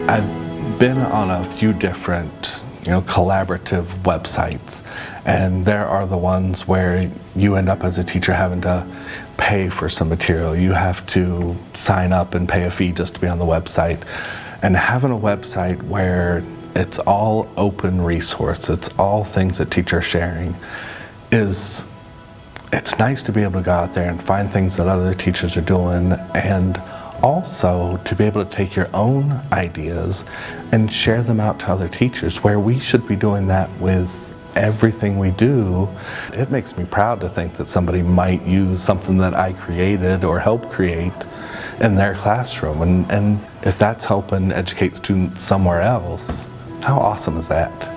I've been on a few different you know, collaborative websites. And there are the ones where you end up as a teacher having to pay for some material. You have to sign up and pay a fee just to be on the website. And having a website where it's all open resource, it's all things that teachers are sharing, is it's nice to be able to go out there and find things that other teachers are doing and also to be able to take your own ideas and share them out to other teachers where we should be doing that with everything we do. It makes me proud to think that somebody might use something that I created or helped create in their classroom and, and if that's helping educate students somewhere else, how awesome is that?